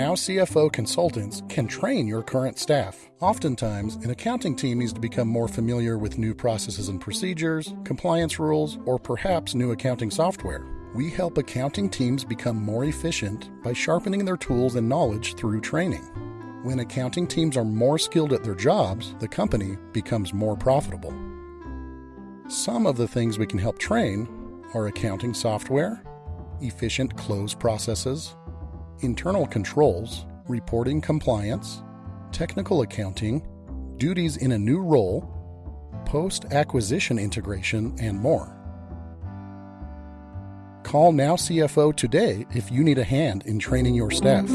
CFO consultants can train your current staff. Oftentimes, an accounting team needs to become more familiar with new processes and procedures, compliance rules, or perhaps new accounting software. We help accounting teams become more efficient by sharpening their tools and knowledge through training. When accounting teams are more skilled at their jobs, the company becomes more profitable. Some of the things we can help train are accounting software, efficient close processes, internal controls, reporting compliance, technical accounting, duties in a new role, post acquisition integration, and more. Call Now CFO today if you need a hand in training your staff.